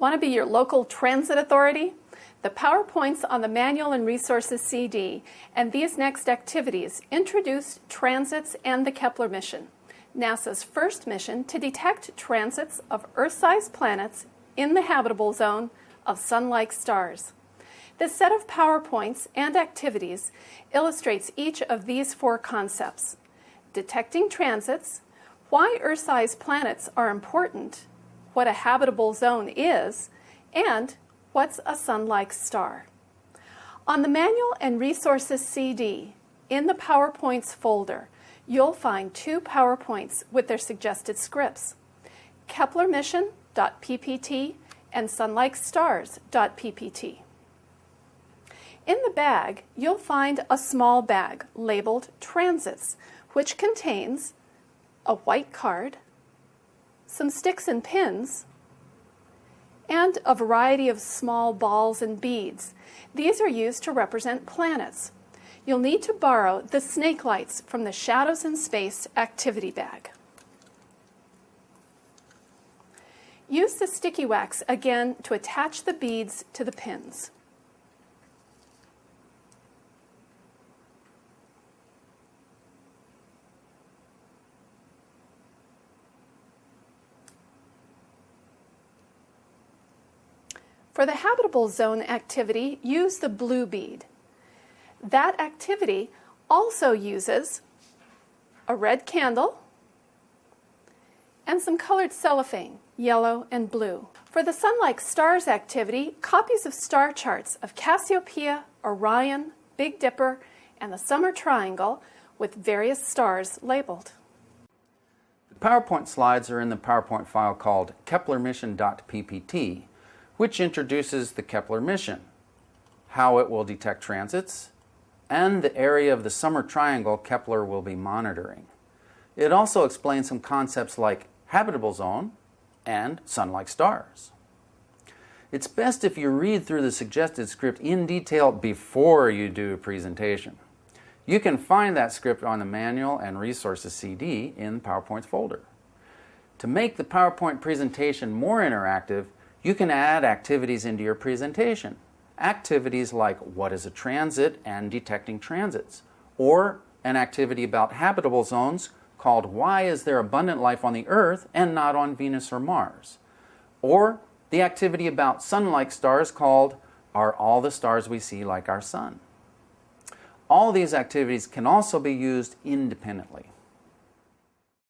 Want to be your local transit authority? The PowerPoints on the Manual and Resources CD and these next activities introduce transits and the Kepler mission, NASA's first mission to detect transits of Earth-sized planets in the habitable zone of Sun-like stars. This set of PowerPoints and activities illustrates each of these four concepts. Detecting transits, why Earth-sized planets are important, what a habitable zone is, and what's a sun-like star. On the Manual and Resources CD, in the PowerPoints folder, you'll find two PowerPoints with their suggested scripts, KeplerMission.ppt and SunLikeStars.ppt. In the bag, you'll find a small bag labeled Transits, which contains a white card, some sticks and pins, and a variety of small balls and beads. These are used to represent planets. You'll need to borrow the snake lights from the Shadows in Space activity bag. Use the sticky wax again to attach the beads to the pins. For the habitable zone activity, use the blue bead. That activity also uses a red candle and some colored cellophane, yellow and blue. For the sun-like stars activity, copies of star charts of Cassiopeia, Orion, Big Dipper, and the Summer Triangle with various stars labeled. The PowerPoint slides are in the PowerPoint file called keplermission.ppt which introduces the Kepler mission, how it will detect transits, and the area of the summer triangle Kepler will be monitoring. It also explains some concepts like habitable zone and sun-like stars. It's best if you read through the suggested script in detail before you do a presentation. You can find that script on the Manual and Resources CD in the PowerPoint's folder. To make the PowerPoint presentation more interactive, you can add activities into your presentation. Activities like what is a transit and detecting transits, or an activity about habitable zones called why is there abundant life on the Earth and not on Venus or Mars, or the activity about sun-like stars called are all the stars we see like our sun. All these activities can also be used independently.